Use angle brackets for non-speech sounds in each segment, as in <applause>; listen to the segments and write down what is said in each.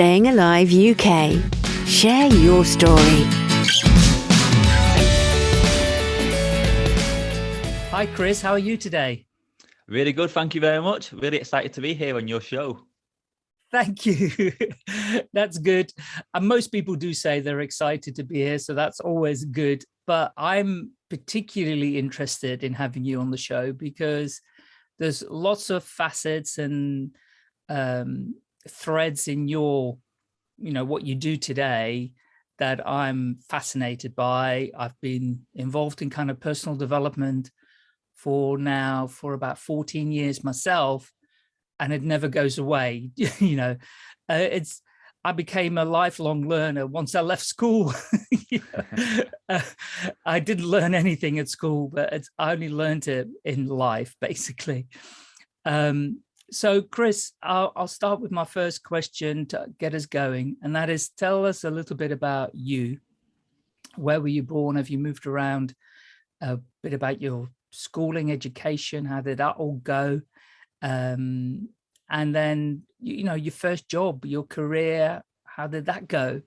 Staying Alive UK. Share your story. Hi, Chris. How are you today? Really good. Thank you very much. Really excited to be here on your show. Thank you. <laughs> that's good. And most people do say they're excited to be here, so that's always good. But I'm particularly interested in having you on the show because there's lots of facets and um, threads in your, you know, what you do today that I'm fascinated by. I've been involved in kind of personal development for now for about 14 years myself, and it never goes away. <laughs> you know, uh, it's, I became a lifelong learner once I left school. <laughs> <laughs> uh, I didn't learn anything at school, but I only learned it in life, basically. Um, so Chris, I'll, I'll start with my first question to get us going, and that is tell us a little bit about you. Where were you born? Have you moved around? A bit about your schooling, education, how did that all go? Um, and then, you know, your first job, your career, how did that go?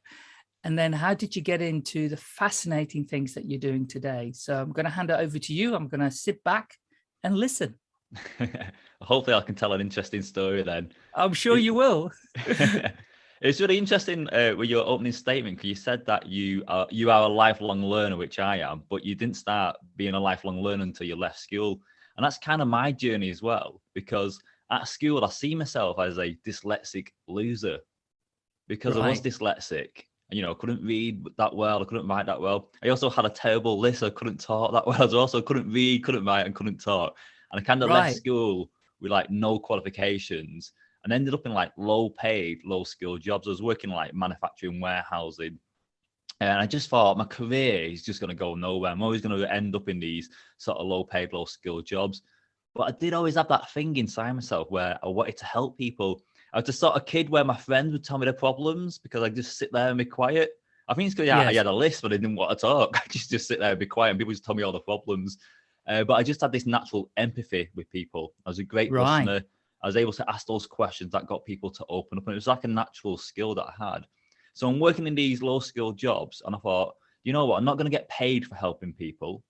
And then how did you get into the fascinating things that you're doing today? So I'm going to hand it over to you. I'm going to sit back and listen. <laughs> Hopefully I can tell an interesting story then. I'm sure you will. <laughs> <laughs> it's really interesting uh, with your opening statement because you said that you are you are a lifelong learner, which I am, but you didn't start being a lifelong learner until you left school. And that's kind of my journey as well, because at school I see myself as a dyslexic loser because right. I was dyslexic. You know, I couldn't read that well, I couldn't write that well. I also had a terrible list, I couldn't talk that well as well. So I couldn't read, couldn't write, and couldn't talk. And I kind of right. left school with like no qualifications and ended up in like low paid, low skilled jobs. I was working like manufacturing, warehousing. And I just thought my career is just going to go nowhere. I'm always going to end up in these sort of low paid, low skilled jobs. But I did always have that thing inside myself where I wanted to help people. I was the sort of kid where my friends would tell me their problems because I just sit there and be quiet. I think it's because yeah, yes. I had a list, but I didn't want to talk. <laughs> I just just sit there and be quiet, and people just tell me all the problems. Uh, but I just had this natural empathy with people. I was a great right. listener. I was able to ask those questions that got people to open up. And it was like a natural skill that I had. So I'm working in these low skilled jobs. And I thought, you know what? I'm not going to get paid for helping people.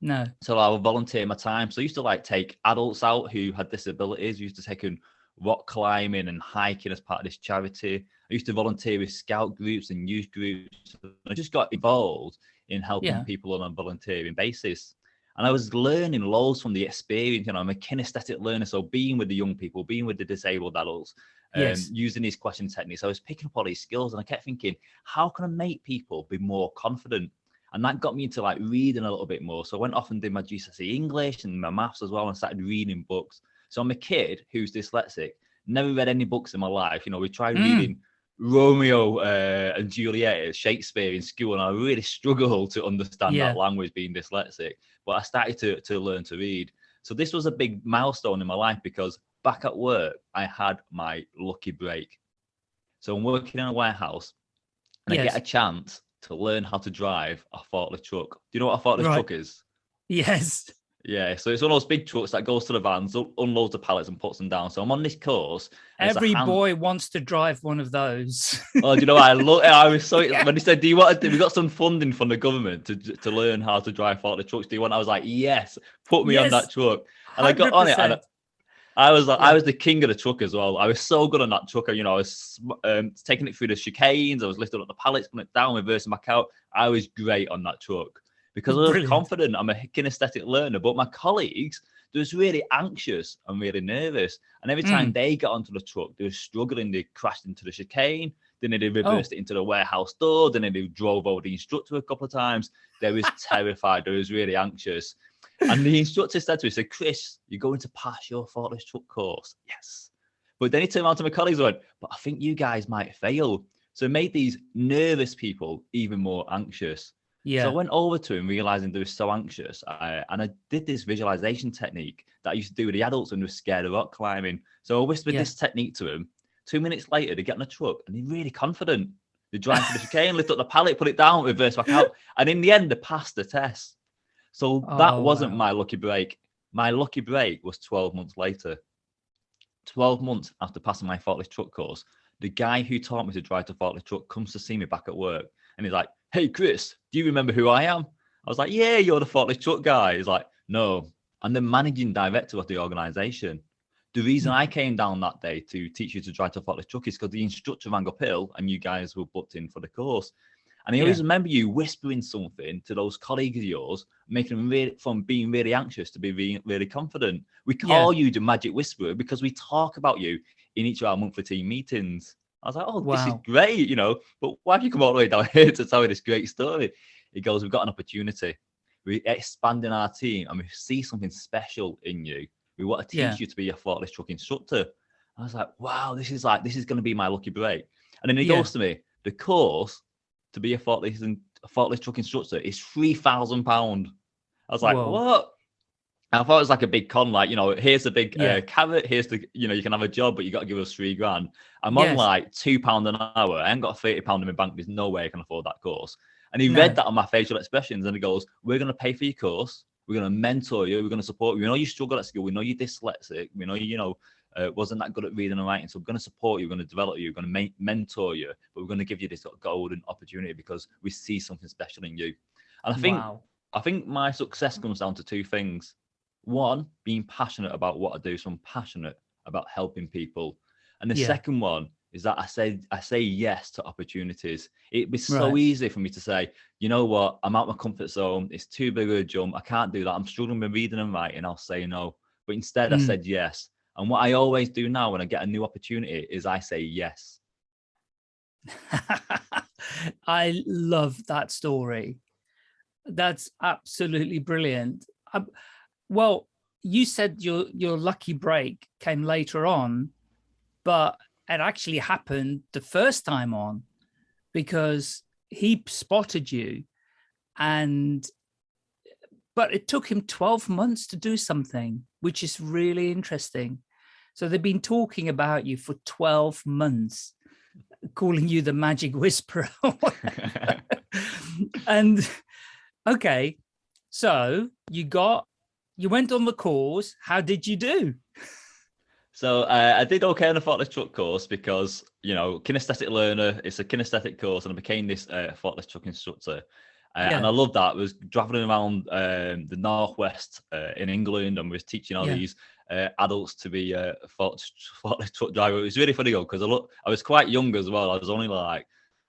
No. So I will volunteer my time. So I used to like take adults out who had disabilities. I used to take them rock climbing and hiking as part of this charity. I used to volunteer with scout groups and youth groups. I just got involved in helping yeah. people on a volunteering basis. And I was learning loads from the experience. You know, I'm a kinesthetic learner. So being with the young people, being with the disabled adults, um, yes. using these question techniques, I was picking up all these skills and I kept thinking, how can I make people be more confident? And that got me into like reading a little bit more. So I went off and did my GCSE English and my maths as well and started reading books. So I'm a kid who's dyslexic, never read any books in my life. You know, we tried mm. reading Romeo uh, and Juliet, Shakespeare in school, and I really struggled to understand yeah. that language being dyslexic. But I started to, to learn to read. So this was a big milestone in my life because back at work, I had my lucky break. So I'm working in a warehouse and yes. I get a chance to learn how to drive a forklift truck. Do you know what a forklift right. truck is? Yes. Yeah, so it's one of those big trucks that goes to the vans, unloads the pallets, and puts them down. So I'm on this course. Every boy wants to drive one of those. <laughs> oh, do you know? I look. I was so <laughs> yeah. when he said, "Do you want? To, we got some funding from the government to to learn how to drive the trucks. Do you want?" I was like, "Yes, put me yes, on that truck." And 100%. I got on it, and I was like, yeah. I was the king of the truck as well. I was so good on that truck. You know, I was um, taking it through the chicanes. I was lifting up the pallets, putting it down, reversing back out. I was great on that truck because I was Brilliant. confident. I'm a kinesthetic learner, but my colleagues, they was really anxious and really nervous. And every time mm. they got onto the truck, they were struggling. They crashed into the chicane. Then they reversed oh. it into the warehouse door. Then they drove over the instructor a couple of times. They was <laughs> terrified. They was really anxious. And the instructor said to me, said, Chris, you're going to pass your forklift truck course. Yes. But then he turned around to my colleagues and went, but I think you guys might fail. So it made these nervous people even more anxious. Yeah. So I went over to him, realizing they were so anxious. I, and I did this visualization technique that I used to do with the adults when they were scared of rock climbing. So I whispered yeah. this technique to him. Two minutes later, they get in a truck and they're really confident. They drive to the <laughs> chicane, lift up the pallet, put it down, reverse back out. And in the end, they passed the test. So that oh, wasn't wow. my lucky break. My lucky break was 12 months later. 12 months after passing my forklift truck course, the guy who taught me to drive the forklift truck comes to see me back at work and he's like, Hey, Chris, do you remember who I am? I was like, Yeah, you're the forklift truck guy. He's like, No, I'm the managing director of the organization. The reason hmm. I came down that day to teach you to drive to forklift truck is because the instructor rang up hill and you guys were booked in for the course. And I always remember you whispering something to those colleagues of yours, making them really from being really anxious to be really, really confident. We call yeah. you the magic whisperer because we talk about you in each of our monthly team meetings. I was like, oh, wow. this is great, you know, but why have you come all the way down <laughs> here to tell me this great story? He goes, we've got an opportunity. We're expanding our team and we see something special in you. We want to teach yeah. you to be a forklift truck instructor. I was like, wow, this is like, this is going to be my lucky break. And then he yeah. goes to me, the course to be a forklift and a forklift truck instructor is three thousand pound. I was like, Whoa. what? I thought it was like a big con, like you know, here's the big uh, yeah. uh, carrot. Here's the you know, you can have a job, but you got to give us three grand. I'm yes. on like two pound an hour. I ain't got thirty pound in my bank. There's no way I can afford that course. And he no. read that on my facial expressions, and he goes, "We're going to pay for your course. We're going to mentor you. We're going to support you. We know you struggle at school. We know you're dyslexic. We know you, you know, uh, wasn't that good at reading and writing. So we're going to support you, we're going to develop you, we're going to mentor you, but we're going to give you this sort of golden opportunity because we see something special in you. And I think wow. I think my success comes down to two things. One, being passionate about what I do. So I'm passionate about helping people. And the yeah. second one is that I say I say yes to opportunities. It'd be so right. easy for me to say, you know what, I'm out my comfort zone. It's too big of a jump. I can't do that. I'm struggling with reading and writing. I'll say no. But instead, mm. I said yes. And what I always do now when I get a new opportunity is I say yes. <laughs> I love that story. That's absolutely brilliant. Um, well, you said your your lucky break came later on, but it actually happened the first time on because he spotted you and but it took him 12 months to do something which is really interesting so they've been talking about you for 12 months, calling you the magic whisperer. <laughs> <laughs> and okay, so you got, you went on the course. How did you do? <laughs> So uh, I did okay on the forklift truck course because, you know, kinesthetic learner, it's a kinesthetic course and I became this uh, forklift truck instructor. Uh, yeah. And I loved that. I was traveling around um, the Northwest uh, in England and was teaching all yeah. these uh, adults to be a forklift truck driver. It was really funny though because I look, I was quite young as well. I was only like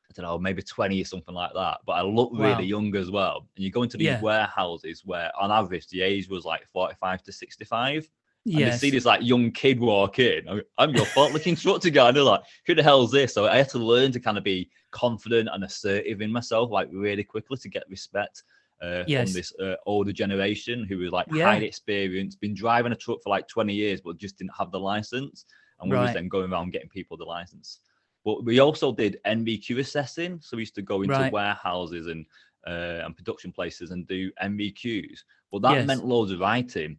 I don't know, maybe 20 or something like that. But I look wow. really young as well. And you go into these yeah. warehouses where on average the age was like 45 to 65. And yes. they see this like young kid walk in. I'm your forklift <laughs> instructor guy. And they're like, who the hell is this? So I had to learn to kind of be confident and assertive in myself, like really quickly to get respect uh, yes. from this uh, older generation who was like yeah. highly experienced, been driving a truck for like 20 years, but just didn't have the license. And we right. was then going around getting people the license. But we also did NVQ assessing. So we used to go into right. warehouses and uh, and production places and do NVQs. But that yes. meant loads of writing.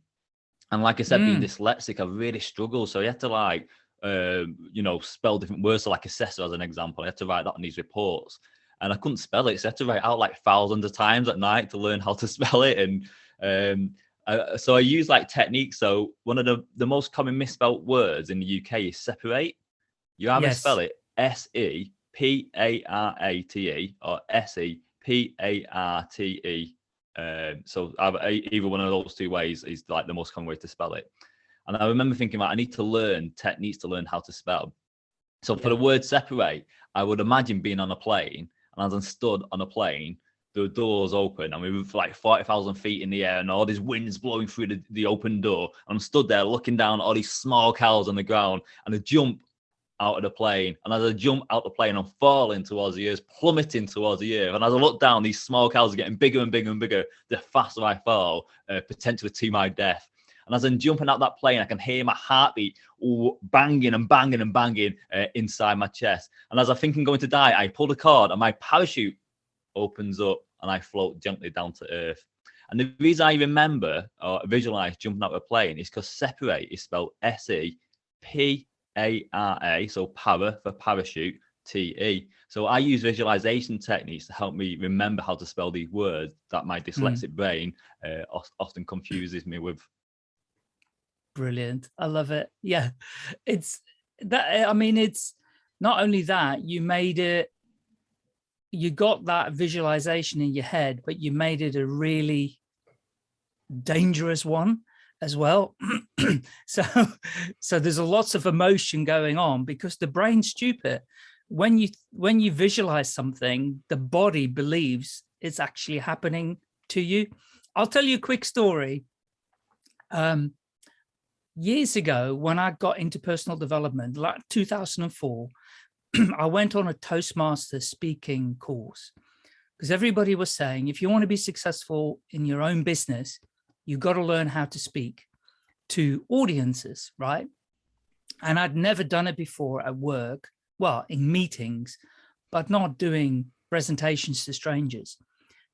And like I said, mm. being dyslexic, I really struggled. So you had to like, uh, you know, spell different words. So like assessor as an example, I had to write that on these reports and I couldn't spell it. So I had to write out like thousands of times at night to learn how to <laughs> spell it. And um, I, so I use like techniques. So one of the, the most common misspelled words in the UK is separate. You either yes. spell it S E P A R A T E or S E P A R T E. Um, so either one of those two ways is like the most common way to spell it. And I remember thinking, like, I need to learn techniques to learn how to spell. So for the word separate, I would imagine being on a plane and as I stood on a plane, the doors open and we were like 40,000 feet in the air and all these winds blowing through the, the open door. And I'm stood there looking down at all these small cows on the ground and I jump out of the plane. And as I jump out the plane, I'm falling towards the earth, plummeting towards the earth. And as I look down, these small cows are getting bigger and bigger and bigger. The faster I fall, uh, potentially to my death. And as I'm jumping out that plane, I can hear my heartbeat banging and banging and banging uh, inside my chest. And as I think I'm going to die, I pull the cord and my parachute opens up and I float gently down to earth. And the reason I remember or visualize jumping out of a plane is because separate is spelled S E P A R A, so para for parachute, T E. So I use visualization techniques to help me remember how to spell these words that my hmm. dyslexic mm. brain uh, often confuses me with brilliant. I love it. Yeah, it's that. I mean, it's not only that, you made it, you got that visualization in your head, but you made it a really dangerous one as well. <clears throat> so, so there's a lots of emotion going on because the brain's stupid. When you when you visualize something, the body believes it's actually happening to you. I'll tell you a quick story. Um, years ago, when I got into personal development, like 2004, <clears throat> I went on a Toastmaster speaking course because everybody was saying, if you want to be successful in your own business, you've got to learn how to speak to audiences, right? And I'd never done it before at work, well, in meetings, but not doing presentations to strangers.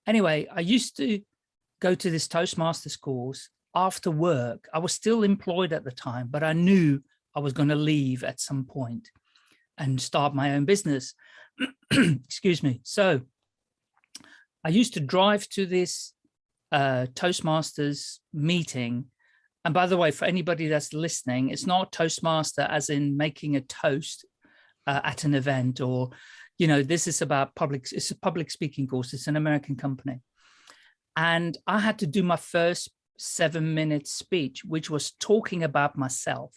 Anyway, I used to go to this Toastmasters course after work. I was still employed at the time, but I knew I was going to leave at some point and start my own business. <clears throat> Excuse me. So I used to drive to this uh, Toastmasters meeting. And by the way, for anybody that's listening, it's not Toastmaster as in making a toast uh, at an event or you know, this is about public, it's a public speaking course. It's an American company. And I had to do my first seven minute speech, which was talking about myself.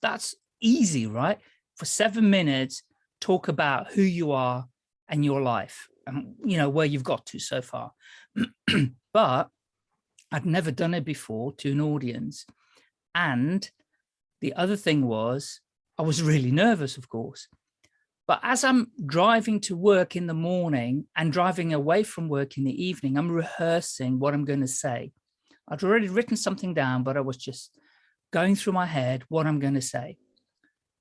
That's easy, right? For seven minutes, talk about who you are and your life and, you know, where you've got to so far. <clears throat> but I'd never done it before to an audience. And the other thing was I was really nervous, of course, but as I'm driving to work in the morning and driving away from work in the evening, I'm rehearsing what I'm going to say. I'd already written something down, but I was just going through my head what I'm going to say.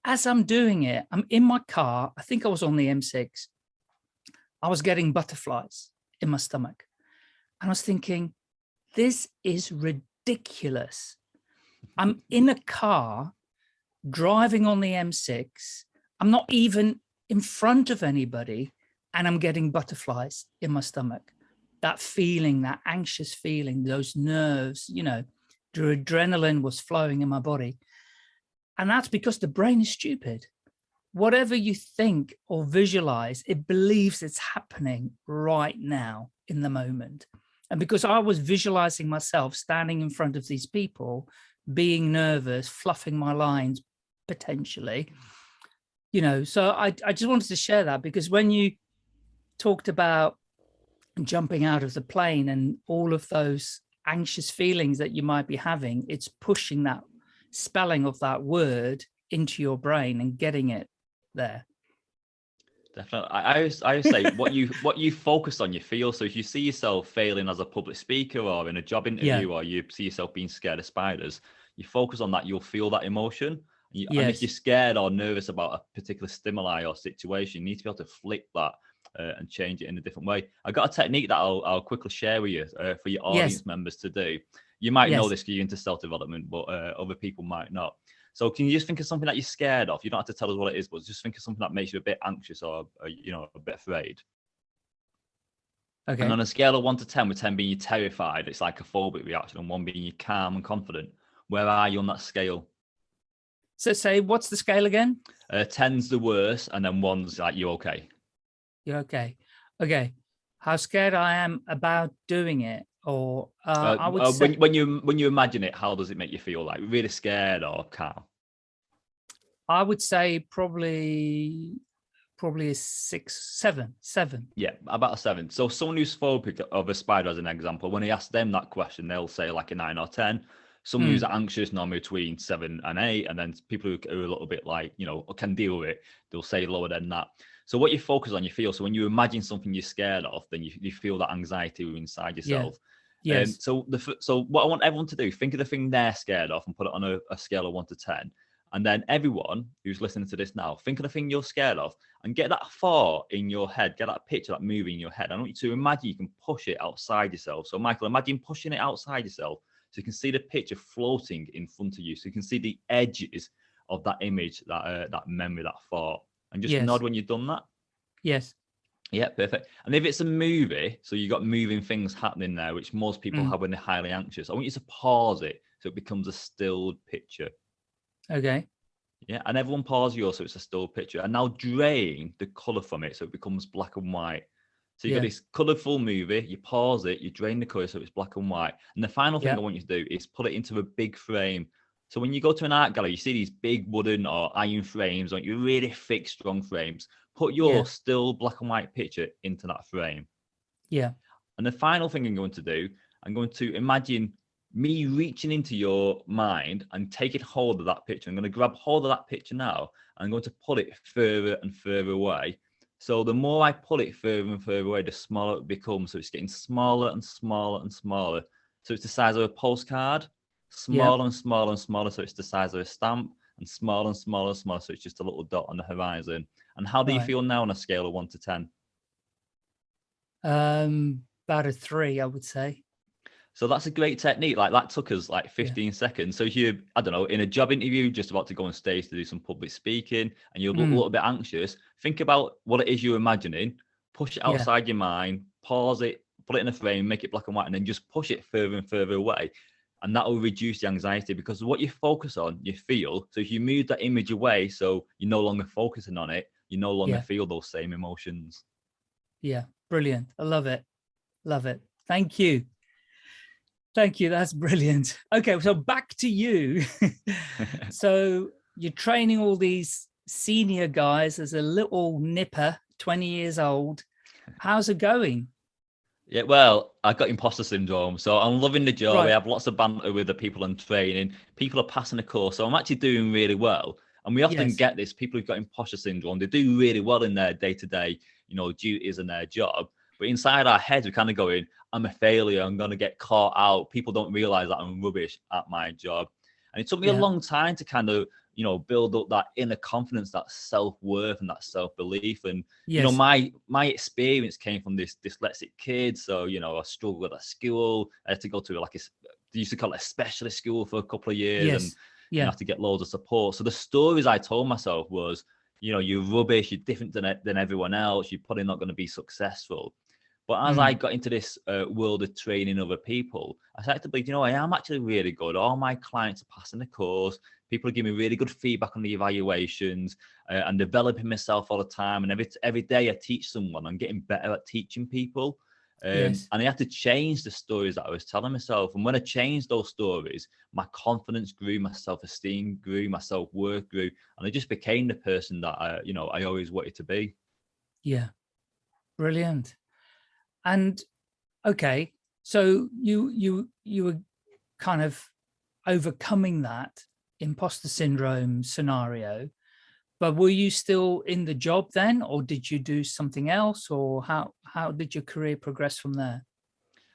As I'm doing it, I'm in my car. I think I was on the M6. I was getting butterflies in my stomach. And I was thinking, this is ridiculous. <laughs> I'm in a car driving on the M6. I'm not even in front of anybody and I'm getting butterflies in my stomach. That feeling, that anxious feeling, those nerves, you know, the adrenaline was flowing in my body. And that's because the brain is stupid. Whatever you think or visualize, it believes it's happening right now in the moment. And because I was visualizing myself standing in front of these people, being nervous, fluffing my lines potentially, you know, so I, I just wanted to share that because when you talked about jumping out of the plane and all of those anxious feelings that you might be having, it's pushing that spelling of that word into your brain and getting it there. Definitely. I, I always, I always say what you <laughs> what you focus on, you feel. So if you see yourself failing as a public speaker or in a job interview, yeah. or you see yourself being scared of spiders, you focus on that, you'll feel that emotion. You, yes. And if you're scared or nervous about a particular stimuli or situation, you need to be able to flip that uh, and change it in a different way. I got a technique that I'll, I'll quickly share with you uh, for your audience yes. members to do. You might yes. know this because you're into self-development, but uh, other people might not. So can you just think of something that you're scared of? You don't have to tell us what it is, but just think of something that makes you a bit anxious or, or you know, a bit afraid. Okay. And on a scale of one to 10, with 10 being you're terrified, it's like a phobic reaction, and one being you're calm and confident. Where are you on that scale? So say, what's the scale again? Uh, 10's the worst, and then one's like, you're okay? You're okay. Okay. How scared I am about doing it, or uh, uh, I would uh, say... when, when you when you imagine it, how does it make you feel? Like really scared or calm? I would say probably probably a six, seven, seven. Yeah, about a seven. So someone who's phobic of a spider, as an example, when he asks them that question, they'll say like a nine or ten. Someone mm. who's anxious, normally between seven and eight, and then people who are a little bit like, you know, can deal with it, they'll say lower than that. So what you focus on, you feel. So when you imagine something you're scared of, then you, you feel that anxiety inside yourself. Yeah. Yes. Um, so the so what I want everyone to do, think of the thing they're scared of and put it on a, a scale of one to ten. And then everyone who's listening to this now, think of the thing you're scared of and get that thought in your head, get that picture, that movie in your head. I want you to imagine you can push it outside yourself. So Michael, imagine pushing it outside yourself so you can see the picture floating in front of you. So you can see the edges of that image, that uh, that memory, that thought. And just yes. nod when you've done that. Yes. Yeah, perfect. And if it's a movie, so you've got moving things happening there, which most people mm. have when they're highly anxious, I want you to pause it so it becomes a stilled picture. Okay. Yeah, and everyone pause yours so it's a still picture. And now drain the color from it so it becomes black and white. So you've Yeah. got this colorful movie, you pause it, you drain the color so it's black and white. And the final thing Yeah. I want you to do is put it into a big frame. So when you go to an art gallery, you see these big wooden or iron frames, like you really thick, strong frames. Put your Yeah. still black and white picture into that frame. Yeah. And the final thing I'm going to do, I'm going to imagine me reaching into your mind and taking hold of that picture. I'm going to grab hold of that picture now. And I'm going to pull it further and further away. So the more I pull it further and further away, the smaller it becomes. So it's getting smaller and smaller and smaller. So it's the size of a postcard, smaller and smaller and smaller. So it's the size of a stamp, and smaller and smaller and smaller. So it's just a little dot on the horizon. And how do you feel now on a scale of one to 10? Um, about a three, I would say. So that's a great technique. Like that took us like 15 seconds. So if you, I don't know, in a job interview, just about to go on stage to do some public speaking and you're a Mm. little bit anxious, think about what it is you're imagining, push it Yeah. outside your mind, pause it, put it in a frame, make it black and white, and then just push it further and further away. And that will reduce the anxiety because what you focus on, you feel. So if you move that image away, so you're no longer focusing on it, you no longer Yeah. feel those same emotions. Yeah, brilliant. I love it. Love it. Thank you. Thank you. That's <laughs> brilliant. Okay, so back to you. <laughs> so you're training all these senior guys as a little nipper, 20 years old. How's it going? Yeah, well, I got imposter syndrome, so I'm loving the job. Right. I have lots of banter with the people I'm training. People are passing the course, so I'm actually doing really well. And we often Yes. get this: people who've got imposter syndrome, they do really well in their day-to-day, you know, duties and their job. But inside our heads, we're kind of going, "I'm a failure. I'm going to get caught out." People don't realize that I'm rubbish at my job. And it took me Yeah. a long time to kind of, you know, build up that inner confidence, that self-worth, and that self-belief. And Yes. you know my my experience came from this dyslexic kid so you know i struggled at school i had to go to like a they used to call it a specialist school for a couple of years and yes. you Yeah. have to get loads of support so the stories i told myself was you know you're rubbish you're different than, than everyone else you're probably not going to be successful but as Mm. i got into this uh, world of training other people i started to believe you know i am actually really good all my clients are passing the course people are giving me really good feedback on the evaluations uh, and developing myself all the time. And every every day I teach someone, I'm getting better at teaching people. Um, Yes. And I had to change the stories that I was telling myself. And when I changed those stories, my confidence grew, my self esteem grew, my self worth grew, and I just became the person that I, you know, I always wanted to be. Yeah. Brilliant. And okay, so you you you were kind of overcoming that imposter syndrome scenario, but were you still in the job then, or did you do something else, or how how did your career progress from there?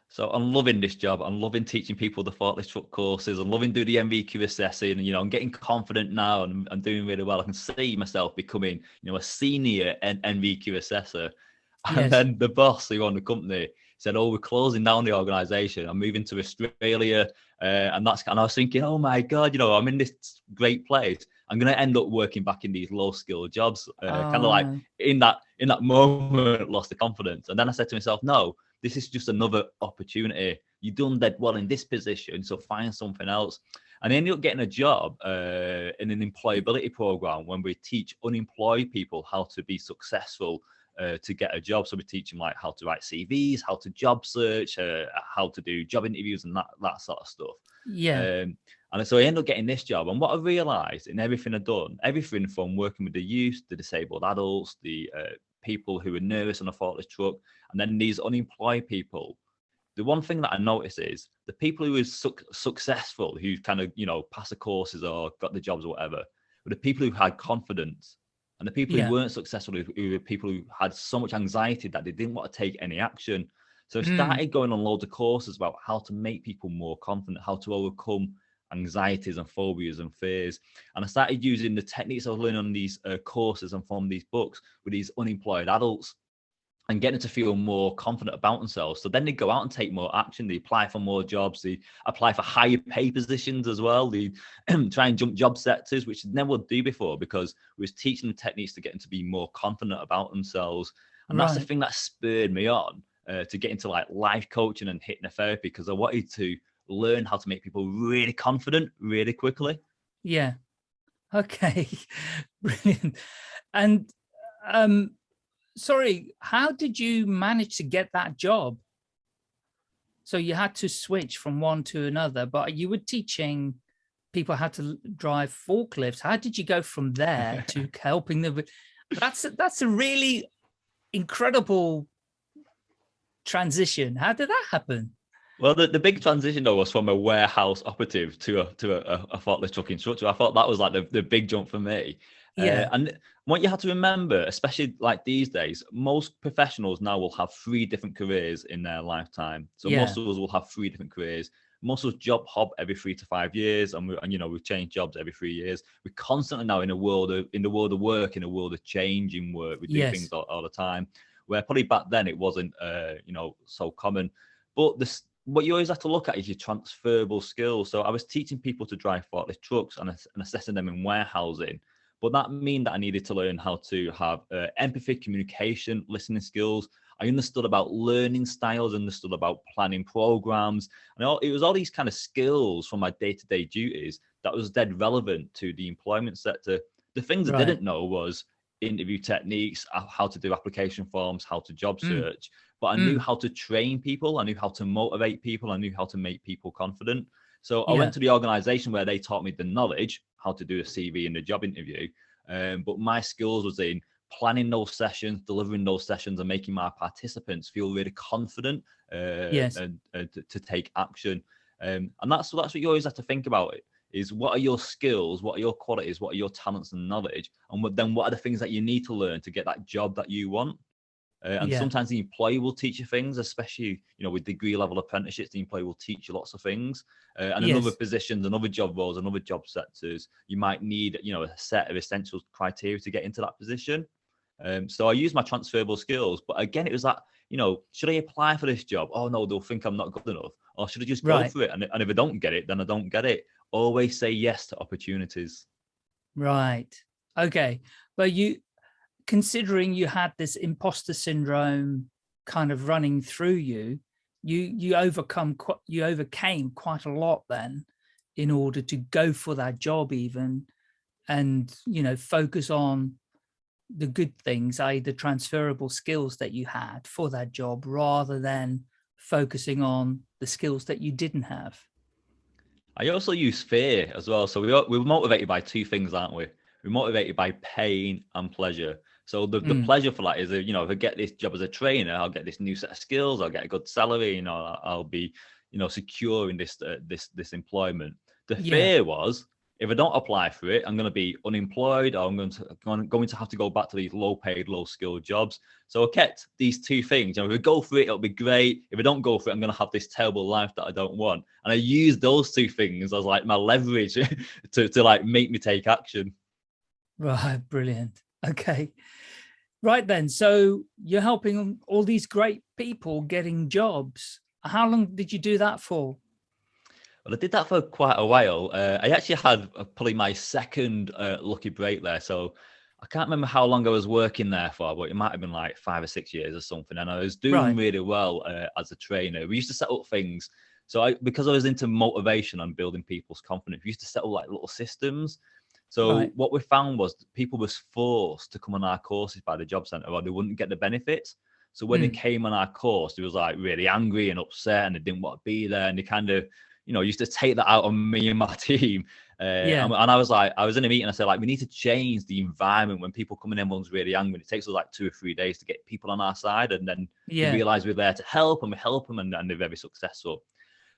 So I'm loving this job. I'm loving teaching people the forklift truck courses. I'm loving doing the NVQ assessing. And, you know, I'm getting confident now and I'm doing really well. I can see myself becoming, you know, a senior N- NVQ assessor. <laughs> And Yes. then the boss who owned the company said, "Oh, we're closing down the organisation. I'm moving to Australia." Uh, and that's and I was thinking, "Oh my god, you know, I'm in this great place. I'm going to end up working back in these low skill jobs." Uh, kind of like Oh, in that in that moment lost the confidence. And then i said to myself no this is just another opportunity. You've done dead well in this position so find something else. And I ended up getting a job uh, in an employability program when we teach unemployed people how to be successful uh, to get a job. So we teach them like how to write CVs, how to job search, uh, how to do job interviews, and that that sort of stuff. yeah, Um, and so I ended up getting this job. And what I realized in everything I've done, everything from working with the youth, the disabled adults, the uh, people who are nervous on a forklift truck, and then these unemployed people, the one thing that I noticed is the people who are suc successful, who kind of, you know, passed the courses or got the jobs or whatever, were the people who had confidence. And the people Yeah. who weren't successful who, were people who had so much anxiety that they didn't want to take any action. So I Mm. started going on loads of courses about how to make people more confident, how to overcome anxieties and phobias and fears. And I started using the techniques I was learning on these uh, courses and from these books with these unemployed adults and getting to feel more confident about themselves. So then they go out and take more action. They apply for more jobs. They apply for higher pay positions as well. They <clears throat> try and jump job sectors, which they never would do before because we was teaching them techniques to get them to be more confident about themselves. And that's the thing that spurred me on uh, to get into like life coaching and hypnotherapy because I wanted to learn how to make people really confident really quickly. yeah. Okay, <laughs> brilliant. And um, sorry, how did you manage to get that job? So you had to switch from one to another, but you were teaching people how to drive forklifts. How did you go from there <laughs> to helping them? That's a, that's a really incredible transition. How did that happen? Well, the, the big transition though was from a warehouse operative to a to a, a forklift truck instructor. I thought that was like the, the big jump for me. Uh, yeah. Uh, and what you have to remember, especially like these days, most professionals now will have three different careers in their lifetime. So yeah. most of us will have three different careers. Most of us job hop every three to five years, and we and you know we change jobs every three years. We're constantly now in a world of in the world of work, in a world of changing work. We do yes. things all, all, the time. Where probably back then it wasn't, uh, you know, so common. But this what you always have to look at is your transferable skills. So I was teaching people to drive forklift trucks and, and assessing them in warehousing. But that mean that I needed to learn how to have uh, empathy, communication, listening skills. I understood about learning styles, understood about planning programs. And all, it was all these kind of skills from my day-to-day duties that was dead relevant to the employment sector. The things right. I didn't know was interview techniques, how to do application forms, how to job hmm. search. Mm but I mm. knew how to train people. I knew how to motivate people. I knew how to make people confident. So I yeah. went to the organization where they taught me the knowledge, how to do a CV and a job interview. Um, but my skills was in planning those sessions, delivering those sessions, and making my participants feel really confident uh, yes. and uh, to, to, take action. Um, and that's that's what you always have to think about. It is what are your skills, what are your qualities, what are your talents and knowledge, and what, then what are the things that you need to learn to get that job that you want. Uh, and yeah. sometimes the employer will teach you things, especially you know with degree level apprenticeships. The employer will teach you lots of things. Uh, and yes. in other positions, and other job roles, and other job sectors, you might need you know a set of essential criteria to get into that position. Um, so I use my transferable skills, but again, it was that you know, should I apply for this job? Oh no, they'll think I'm not good enough. Or should I just go right. for it? And, and if I don't get it, then I don't get it. Always say yes to opportunities. Right. Okay. But you considering you had this imposter syndrome kind of running through you, you you overcome you overcame quite a lot then in order to go for that job even and you know focus on the good things i.e the transferable skills that you had for that job rather than focusing on the skills that you didn't have. I also use fear as well. So we are, we're motivated by two things aren't we? We're motivated by pain and pleasure so the, the mm. pleasure for that is, you know, if I get this job as a trainer, I'll get this new set of skills, I'll get a good salary, you know, I'll be, you know, secure in this uh, this this employment. The yeah. fear was if I don't apply for it, I'm going to be unemployed or I'm going to I'm going to have to go back to these low paid, low skilled jobs. So I kept these two things. You know, if I go for it, it'll be great. If I don't go for it, I'm going to have this terrible life that I don't want. And I used those two things as like my leverage <laughs> to, to like make me take action. Right. Brilliant. <laughs> Okay. Right then, so you're helping all these great people getting jobs. How long did you do that for? Well, I did that for quite a while. Uh, I actually had uh, probably my second uh, lucky break there. So I can't remember how long I was working there for, but it might have been like five or six years or something. And I was doing right. really well uh, as a trainer. We used to set up things. So I, because I was into motivation and building people's confidence, we used to set up like little systems. So right. what we found was people was forced to come on our courses by the job centre or they wouldn't get the benefits. So when mm. they hmm. came on our course, they was like really angry and upset and they didn't want to be there. And they kind of, you know, used to take that out on me and my <laughs> team. Uh, yeah. And, and, I was like, I was in a meeting. I said, like, we need to change the environment when people come in. Everyone's really angry. And it takes us like two or three days to get people on our side, and then yeah. realize we're there to help, and we help them, and, and they're very successful.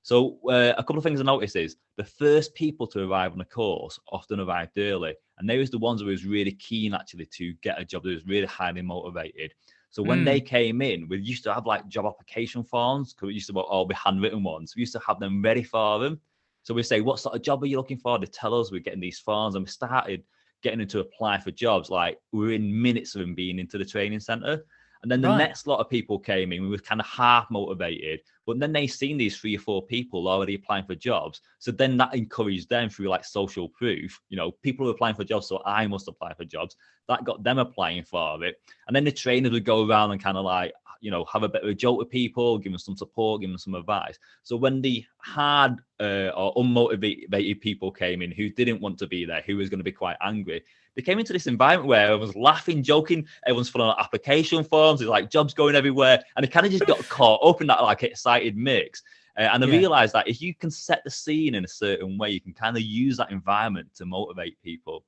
So uh, a couple of things I noticed is the first people to arrive on a course often arrived early, and they was the ones who was really keen actually to get a job. They was really highly motivated. So when mm. they came in, we used to have like job application forms because we used to all be handwritten ones. We used to have them ready for them. So we say, what sort of job are you looking for? They tell us we're getting these forms, and we started getting them to apply for jobs. Like we are in minutes of them being into the training center. And then the right. next lot of people came in, we were kind of half motivated, but then they seen these three or four people already applying for jobs. So then that encouraged them through like social proof, you know, people are applying for jobs, so I must apply for jobs. That got them applying for it. And then the trainers would go around and kind of like, you know, have a bit of a joke with people, give them some support, give them some advice. So when the hard uh, or unmotivated people came in who didn't want to be there, who was going to be quite angry, they came into this environment where everyone's laughing, joking, everyone's filling out application forms, there's like jobs going everywhere, and they kind of just got caught up in that like excited mix. Uh, and I yeah. realized that if you can set the scene in a certain way, you can kind of use that environment to motivate people.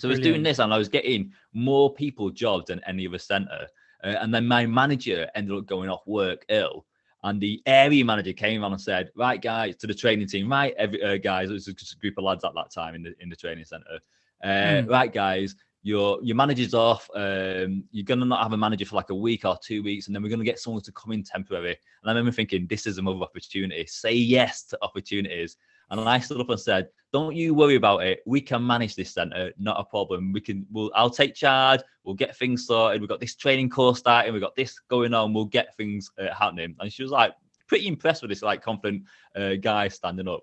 So Brilliant. I was doing this and I was getting more people jobs than any other center. Uh, and then my manager ended up going off work ill. And the area manager came on and said, "Right, guys, to the training team, right, every uh, guys, it was just a group of lads at that time in the in the training center. Uh, mm. Right, guys, your your manager's off. Um, you're gonna not have a manager for like a week or two weeks, and then we're gonna get someone to come in temporary. And I remember thinking, this is another opportunity. Say yes to opportunities. And I stood up and said, "Don't you worry about it. We can manage this center. Not a problem. We can. We'll. I'll take charge. We'll get things sorted. We've got this training course starting. We've got this going on. We'll get things uh, happening." And she was like, pretty impressed with this like confident uh, guy standing up.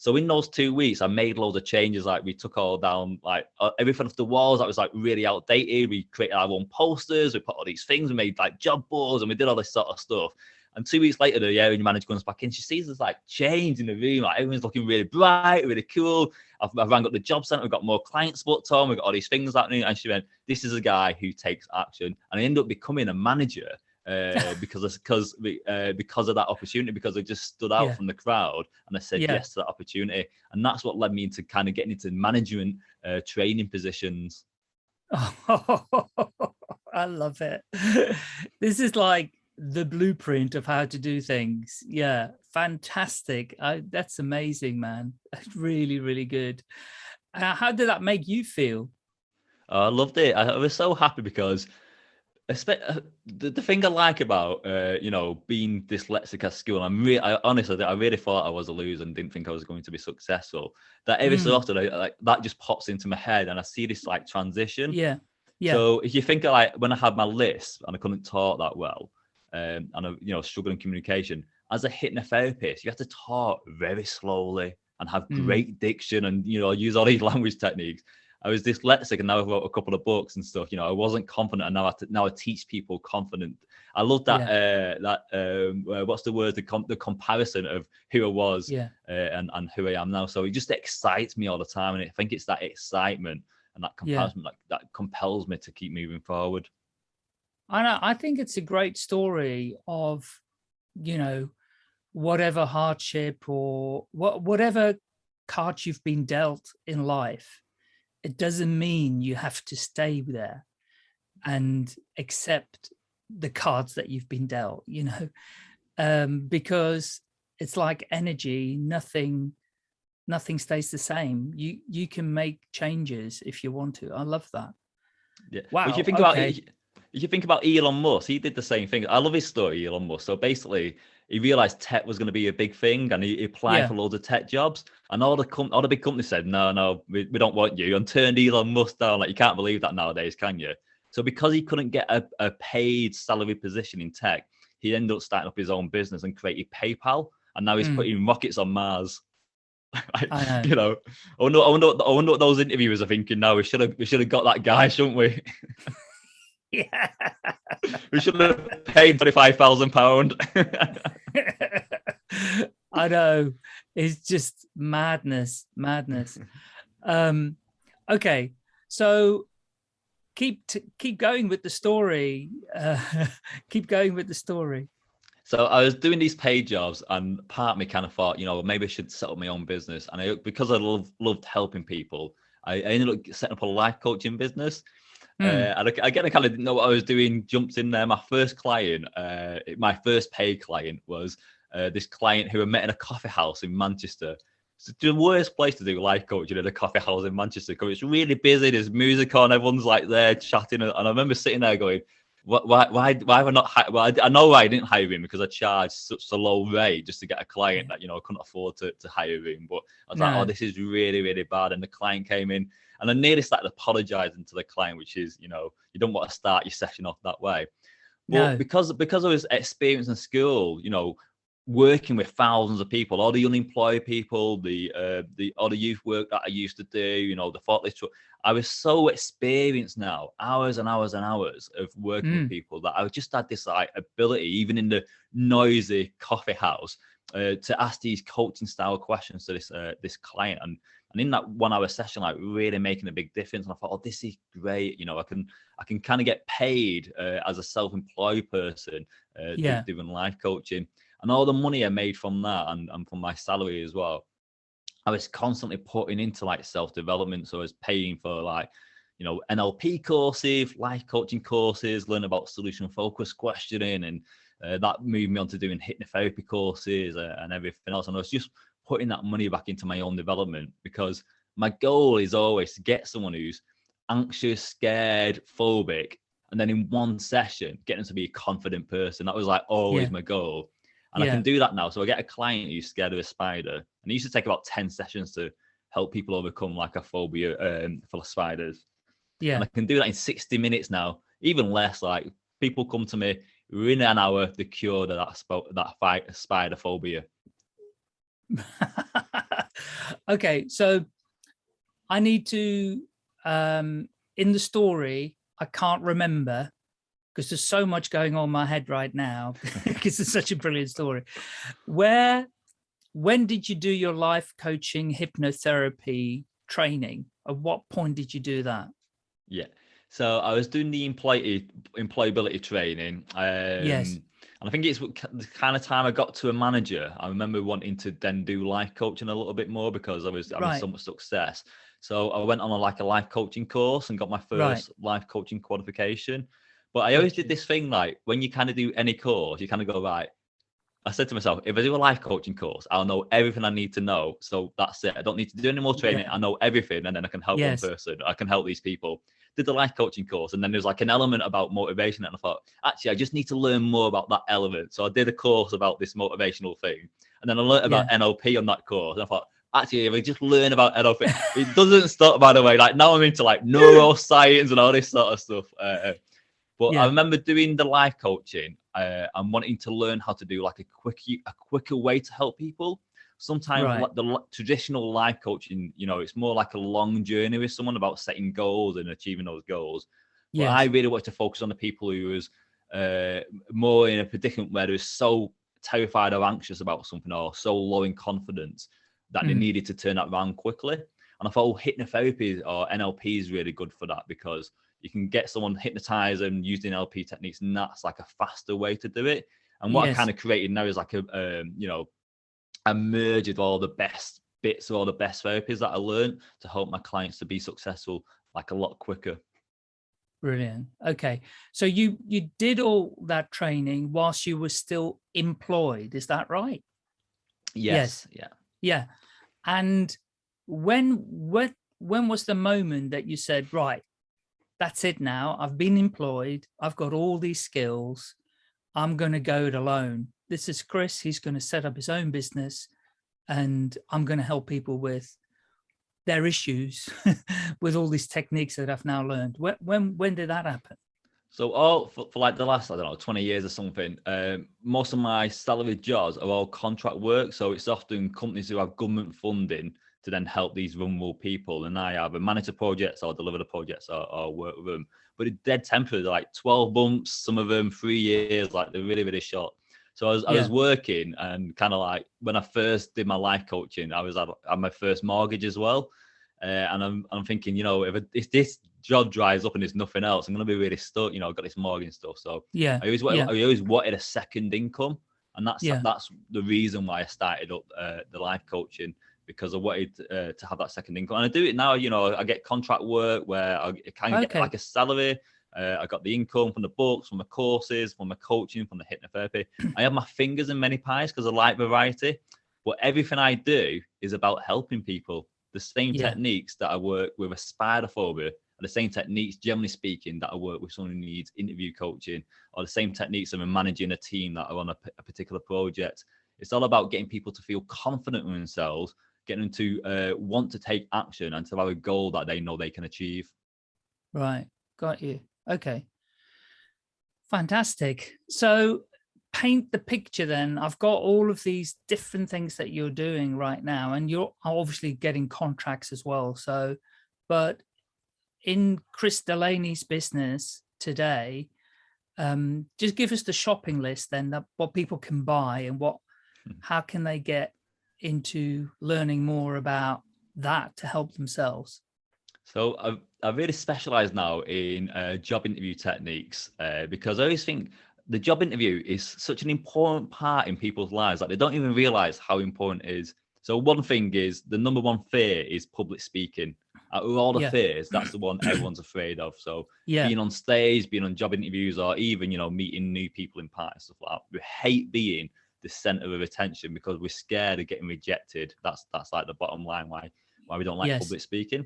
So in those two weeks, I made loads of changes. Like we took all down, like uh, everything off the walls that was like really outdated. We created our own posters. We put all these things. We made like job boards, and we did all this sort of stuff. And two weeks later, the area manager comes back in. She sees us like change in the room. Like everyone's looking really bright, really cool. I've, I've rang up the job center. We've got more clients booked on. We've got all these things happening. And she went, "This is a guy who takes action." And I ended up becoming a manager uh, <laughs> because of, because uh, because of that opportunity because I just stood out yeah. from the crowd and I said yeah. yes to that opportunity and that's what led me into kind of getting into management uh, training positions. Oh, <laughs> I love it. <laughs> this is like the blueprint of how to do things. Yeah, fantastic. I, that's amazing, man. That's really, really good. Uh, how did that make you feel? Oh, I loved it. I was so happy because the, the thing I like about uh, you know being dyslexic at school, I'm really, I, honestly, I really thought I was a loser and didn't think I was going to be successful. That every mm. so often, I, like that just pops into my head, and I see this like transition. Yeah, yeah. So if you think of, like when I had my list and I couldn't talk that well, um, and I, you know, struggling communication, as a hypnotherapist, you have to talk very slowly and have mm. great diction, and you know, use all these <laughs> language techniques. I was dyslexic and now I've wrote a couple of books and stuff. You know, I wasn't confident and now I, now I teach people confident. I love that, yeah. uh, that, um, uh, what's the word, the, com the comparison of who I was yeah. uh, and, and who I am now. So it just excites me all the time. And I think it's that excitement and that comparison yeah. that, that compels me to keep moving forward. I know, I think it's a great story of, you know, whatever hardship or what, whatever cards you've been dealt in life, it doesn't mean you have to stay there and accept the cards that you've been dealt, you know, <laughs> um, because it's like energy, nothing, nothing stays the same. You, you can make changes if you want to. I love that. Yeah. Wow. If you think okay. about if you think about Elon Musk, he did the same thing. I love his story, Elon Musk. So basically, he realized tech was going to be a big thing and he, applied yeah. for loads of tech jobs. And all the com- all the big companies said, no, no, we, we don't want you and turned Elon Musk down. Like you can't believe that nowadays, can you? So because he couldn't get a, a paid salary position in tech, he ended up starting up his own business and created PayPal. And now he's mm. putting rockets on Mars. <laughs> know. you know, I wonder, I wonder, what, I wonder what those interviewers are thinking now. We should have, we should have got that guy, shouldn't we? <laughs> yeah. <laughs> we should have paid twenty-five thousand pound. <laughs> I know. It's just madness, madness. Um, okay, so keep keep going with the story. Uh, <laughs> keep going with the story. So I was doing these paid jobs, and part of me kind of thought, you know, maybe I should set up my own business. And I, because I love, loved helping people, I, I ended up setting up a life coaching business. Mm. Uh, and I, again, I kind of didn't know what I was doing. Jumped in there. My first client, uh, my first paid client was uh, this client who I met in a coffee house in Manchester. It's the worst place to do life coaching in a coffee house in Manchester because it's really busy. There's music on, everyone's like there chatting, and I remember sitting there going, "Why, why, why have I not? Well, I, know why I didn't hire him because I charged such a low rate just to get a client that you know I couldn't afford to, to hire him. But I was no. like, oh, this is really, really bad. And the client came in, and I nearly started apologizing to the client, which is, you know, you don't want to start your session off that way. But no. because because of his experience in school, you know, working with thousands of people, all the unemployed people, the uh, the all the youth work that I used to do, you know, the forklift truck. I was so experienced now, hours and hours and hours of working mm. with people that I just had this like ability, even in the noisy coffee house, uh, to ask these coaching style questions to this uh, this client. And and in that one hour session, like really making a big difference. And I thought, oh, this is great. You know, I can I can kind of get paid uh, as a self employed person uh, yeah. doing life coaching and all the money I made from that and, and from my salary as well, I was constantly putting into like self development. So I was paying for like, you know, NLP courses, life coaching courses, learn about solution focused questioning, and uh, that moved me on to doing hypnotherapy courses uh, and everything else. And I was just putting that money back into my own development because my goal is always to get someone who's anxious, scared, phobic, and then in one session, get them to be a confident person. That was like always yeah. my goal. And yeah. I can do that now. So I get a client who's scared of a spider, and it used to take about 10 sessions to help people overcome like a phobia um, for spiders. Yeah. And I can do that in 60 minutes now, even less. Like people come to me within an hour, the cure that that, that fight spider phobia. <laughs> okay, so I need to um in the story, I can't remember because there's so much going on in my head right now <laughs> <laughs> because it's such a brilliant story. Where, when did you do your life coaching hypnotherapy training? At what point did you do that? Yeah, so I was doing the employee employability training. Um, yes. And I think it's the kind of time I got to a manager. I remember wanting to then do life coaching a little bit more because I was having right. so much success. So I went on a, like a life coaching course and got my first right. life coaching qualification. But I always did this thing like when you kind of do any course, you kind of go, right. I said to myself, if I do a life coaching course, I'll know everything I need to know. So that's it. I don't need to do any more training. Yeah. I know everything and then I can help yes. one person. I can help these people. Did the life coaching course. And then there's like an element about motivation. And I thought, actually, I just need to learn more about that element. So I did a course about this motivational thing. And then I learned about yeah. NLP on that course. And I thought, actually, if I just learn about NLP, it doesn't stop, by the way. Like now I'm into like neuroscience and all this sort of stuff. Uh, but yeah. I remember doing the life coaching uh, and wanting to learn how to do like a quick, a quicker way to help people. Sometimes right. like the traditional life coaching, you know, it's more like a long journey with someone about setting goals and achieving those goals. Yeah, I really wanted to focus on the people who was uh, more in a predicament where they were so terrified or anxious about something or so low in confidence that mm. they needed to turn that around quickly. And I thought, oh, hypnotherapy or NLP is really good for that because you can get someone hypnotized and using NLP techniques, and that's like a faster way to do it. And what yes. I kind of created now is like a, um, you know, a merge of all the best bits of all the best therapies that I learned to help my clients to be successful like a lot quicker. Brilliant. Okay. So you you did all that training whilst you were still employed, is that right? Yes. yes. Yeah. Yeah. And when when when was the moment that you said, right, that's it now. I've been employed. I've got all these skills. I'm going to go it alone. This is Chris. He's going to set up his own business and I'm going to help people with their issues <laughs> with all these techniques that I've now learned. When, when, when did that happen? So all for, for, like the last, I don't know, 20 years or something, um, most of my salaried jobs are all contract work. So it's often companies who have government funding to then help these vulnerable people. And I either manage the projects or deliver the projects or, or work with them. But it's dead temporary, like 12 months, some of them three years, like they're really, really short. So I was, yeah. I was working and kind of like when I first did my life coaching, I was at, at my first mortgage as well. Uh, and I'm, I'm thinking, you know, if, if this job dries up and there's nothing else, I'm going to be really stuck. You know, I've got this mortgage stuff. So yeah, I always, yeah. I always wanted a second income. And that's, yeah. that's the reason why I started up uh, the life coaching because I wanted uh, to have that second income. And I do it now, you know, I get contract work where I can okay. get like a salary. Uh, I got the income from the books, from the courses, from the coaching, from the hypnotherapy. <clears throat> I have my fingers in many pies because I like variety. But everything I do is about helping people. The same yeah. techniques that I work with a spider phobia are the same techniques, generally speaking, that I work with someone who needs interview coaching, or the same techniques of managing a team that are on a, a particular project. It's all about getting people to feel confident in themselves getting them to uh, want to take action and to have a goal that they know they can achieve. Right. Got you. Okay. Fantastic. So paint the picture then i've got all of these different things that you're doing right now and you're obviously getting contracts as well so but in chris delaney's business today um just give us the shopping list then that what people can buy and what hmm. how can they get into learning more about that to help themselves so I've, I've really specialized now in uh, job interview techniques uh, because I always think the job interview is such an important part in people's lives. Like they don't even realize how important it is. So one thing is the number one fear is public speaking. Out of all the yeah. fears, <clears throat> that's the one everyone's afraid of. So yeah. being on stage, being on job interviews, or even you know meeting new people in parties stuff like that. We hate being the center of attention because we're scared of getting rejected. That's that's like the bottom line why why we don't like yes. public speaking.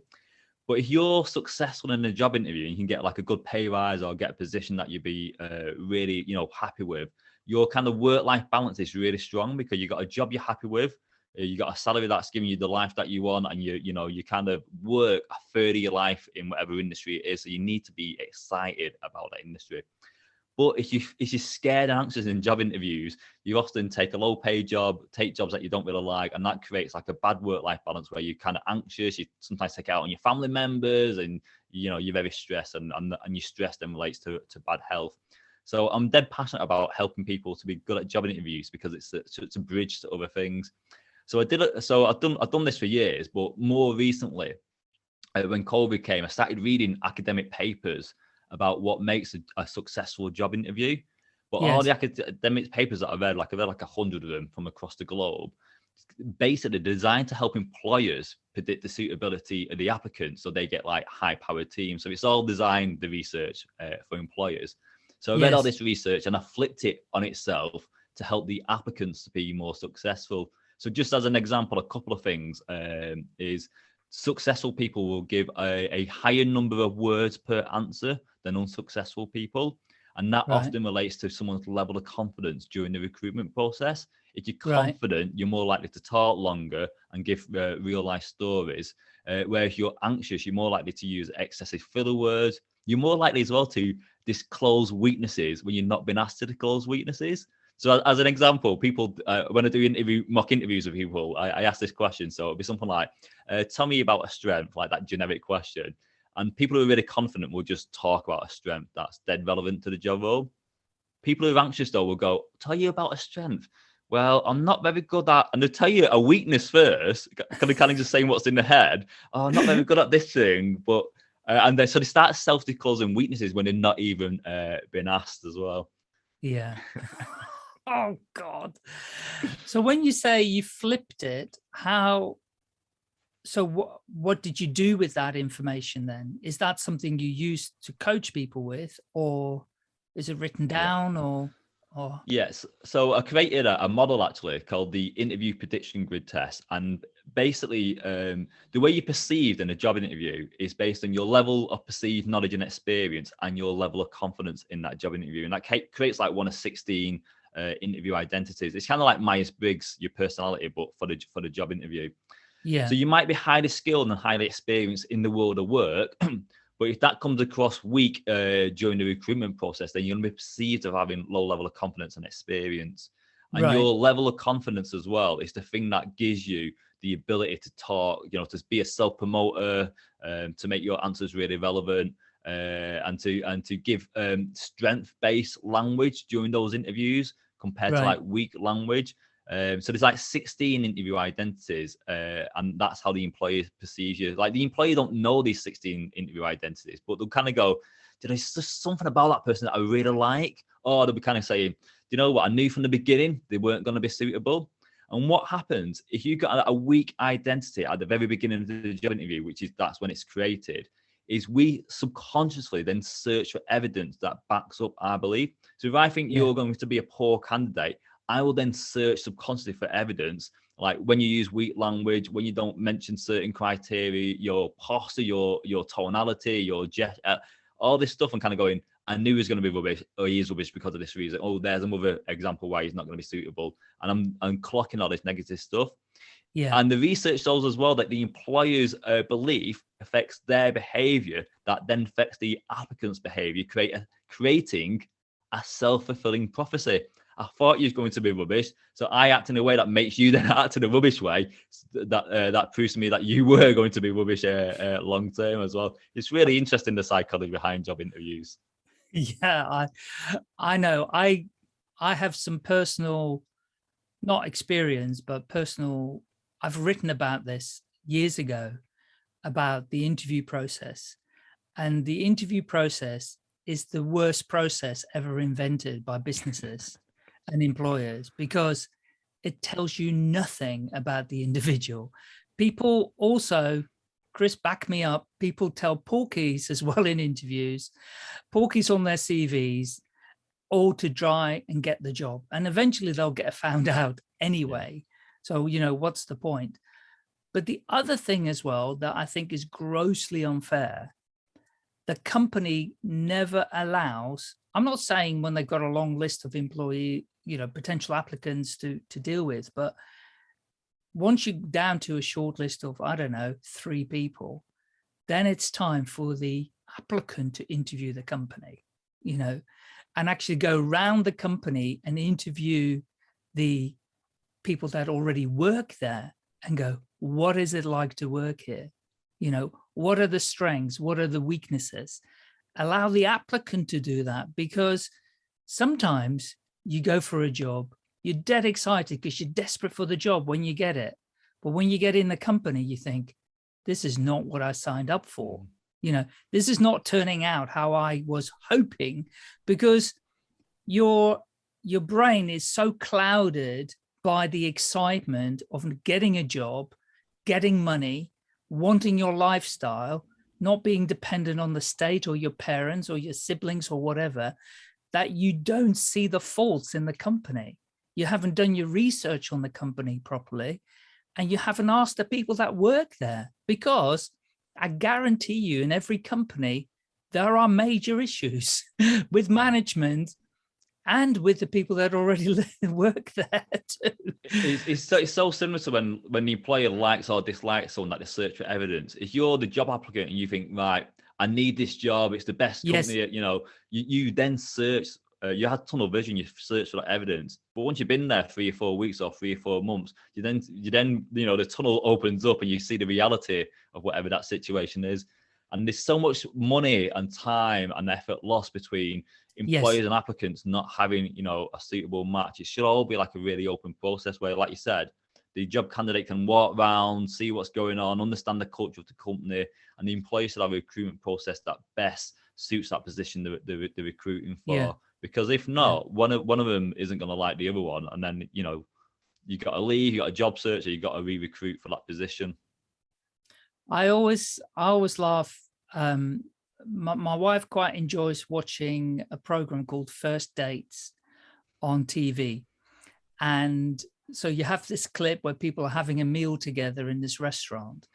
But if you're successful in a job interview and you can get like a good pay rise or get a position that you'd be uh, really, you know, happy with, your kind of work-life balance is really strong because you got a job you're happy with, uh, you got a salary that's giving you the life that you want, and you, you know, you kind of work a third of your life in whatever industry it is. So you need to be excited about that industry. But if you if you're scared anxious in job interviews, you often take a low paid job, take jobs that you don't really like, and that creates like a bad work life balance where you're kind of anxious. You sometimes take out on your family members, and you know you're very stressed, and and, and your stress then relates to to bad health. So I'm dead passionate about helping people to be good at job interviews because it's a, it's a bridge to other things. So I did it. So I've done I've done this for years, but more recently, uh, when COVID came, I started reading academic papers about what makes a, a successful job interview. But yes. all the academic papers that I've read, like I've read like a hundred of them from across the globe, basically designed to help employers predict the suitability of the applicants so they get like high powered teams. So it's all designed the research uh, for employers. So I read yes. all this research and I flipped it on itself to help the applicants to be more successful. So just as an example, a couple of things um, is successful people will give a, a, higher number of words per answer than unsuccessful people. And that right. often relates to someone's level of confidence during the recruitment process. If you're confident, right. you're more likely to talk longer and give uh, real life stories. Uh, where if you're anxious, you're more likely to use excessive filler words. You're more likely as well to disclose weaknesses when you're not been asked to disclose weaknesses. So as an example, people uh, when I do interview mock interviews with people, I, I ask this question. So it'll be something like, uh, "Tell me about a strength," like that generic question. And people who are really confident will just talk about a strength that's dead relevant to the job role. People who are anxious though will go, "Tell you about a strength." Well, I'm not very good at, and they'll tell you a weakness first, kind of kind of just saying what's in the head. Oh, I'm not very good at this thing, but uh, and then so they start self-disclosing weaknesses when they're not even uh, been asked as well. Yeah. <laughs> oh God. So when you say you flipped it, how so what what did you do with that information then? Is that something you use to coach people with or is it written down or or yes so i created a, a, model actually called the interview prediction grid test and basically um, the way you perceived in a job interview is based on your level of perceived knowledge and experience and your level of confidence in that job interview and that creates like one of 16 uh, interview identities. It's kind of like Myers Briggs, your personality, but for the for the job interview. Yeah. So you might be highly skilled and highly experienced in the world of work, <clears throat> but if that comes across weak uh, during the recruitment process, then you're going to be perceived of having low level of confidence and experience. And right. your level of confidence as well is the thing that gives you the ability to talk, you know, to be a self promoter, um, to make your answers really relevant, uh, and to and to give um, strength based language during those interviews compared right. to like weak language. Um, so there's like 16 interview identities, uh, and that's how the employer perceives you. Like the employer don't know these 16 interview identities, but they'll kind of go, "Did I just something about that person that I really like?" Or they'll be kind of saying, "Do you know what? I knew from the beginning they weren't going to be suitable." And what happens if you got a weak identity at the very beginning of the job interview, which is that's when it's created, is we subconsciously then search for evidence that backs up our belief. So if I think yeah. you're going to be a poor candidate, I will then search subconsciously for evidence. Like when you use weak language, when you don't mention certain criteria, your posture, your your tonality, your jet, uh, all this stuff, I'm kind of going. I knew he was going to be rubbish, or he is rubbish because of this reason. Oh, there's another example why he's not going to be suitable, and I'm I'm clocking all this negative stuff. Yeah. And the research shows as well that the employer's uh, belief affects their behavior, that then affects the applicant's behavior, create a, creating a self fulfilling prophecy. I thought you was going to be rubbish. So I act in a way that makes you then <laughs> act in a rubbish way. That uh, that proves to me that you <laughs> were going to be rubbish uh, uh, long term as well. It's really interesting the psychology behind job interviews. Yeah, I I know. I I have some personal, not experience, but personal. I've written about this years ago about the interview process and the interview process is the worst process ever invented by businesses and employers because it tells you nothing about the individual. People also, Chris, back me up, people tell porkies as well in interviews, porkies on their CVs, all to try and get the job. And eventually they'll get found <laughs> out anyway. So, you know, what's the point? But the other thing as well that I think is grossly unfair, the company never allows, I'm not saying when they've got a long list of employee, you know, potential applicants to, to deal with, but once you're down to a short list of, I don't know, three people, then it's time for the applicant to interview the company, you know, and actually go around the company and interview the people that already work there and go, what is it like to work here? You know, what are the strengths? What are the weaknesses? Allow the applicant to do that because sometimes you go for a job, you're dead excited because you're desperate for the job when you get it. But when you get in the company, you think, this is not what I signed up for. Mm. You know, this is not turning out how I was hoping because your your brain is so clouded by the excitement of getting a job getting money, wanting your lifestyle, not being dependent on the state or your parents or your siblings or whatever, that you don't see the faults in the company. You haven't done your research on the company properly, and you haven't asked the people that work there because I guarantee you in every company, there are major issues <laughs> with management and with the people that already <laughs> work there too. It's, it's, so, it's so similar to when when the employer likes or dislikes someone that they search for evidence. If you're the job applicant and you think, right, I need this job, it's the best company, yes. you know, you, you then search, uh, you had tunnel vision, you search for that evidence. But once you've been there three or four weeks or three or four months, you then, you then, you know, the tunnel opens up and you see the reality of whatever that situation is. And there's so much money and time and effort lost between employers yes. and applicants not having you know a suitable match it should all be like a really open process where like you said the job candidate can walk around see what's going on understand the culture of the company and the employer should have a recruitment process that best suits that position they're, they're, they're recruiting for yeah. because if not one of one of them isn't going to like the other one and then you know you got to leave you got a job search or you got to re-recruit for that position i always i always laugh um my, my wife quite enjoys watching a program called First Dates on TV. And so you have this clip where people are having a meal together in this restaurant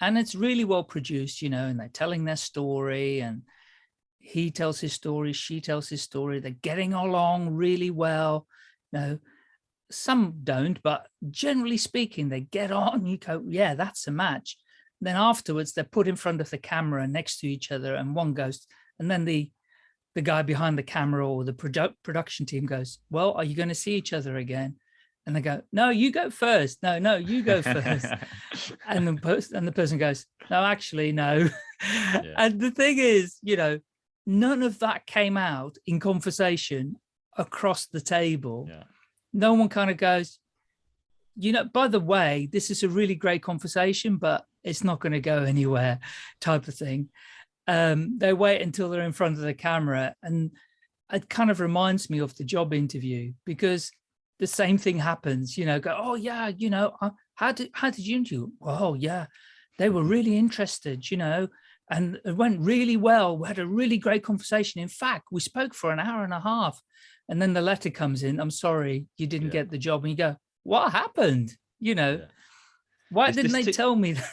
and it's really well produced, you know, and they're telling their story and he tells his story, she tells his story, they're getting along really well. You know, some don't, but generally speaking, they get on, you go, yeah, that's a match. Then afterwards, they're put in front of the camera next to each other and one goes, and then the the guy behind the camera or the produ production team goes, well, are you going to see each other again? And they go, no, you go first. No, no, you go first. <laughs> and the person and the person goes, no, actually, no. Yeah. And the thing is, you know, none of that came out in conversation across the table. Yeah. No one kind of goes, you know, by the way, this is a really great conversation, but it's not going to go anywhere type of thing. Um, they wait until they're in front of the camera and it kind of reminds me of the job interview because the same thing happens, you know, go, oh yeah, you know, uh, how did, how did you do? Oh yeah, they were really interested, you know, and it went really well. We had a really great conversation. In fact, we spoke for an hour and a half and then the letter comes in, I'm sorry, you didn't yeah. get the job. And you go, what happened? You know, yeah. why it's didn't they tell me that?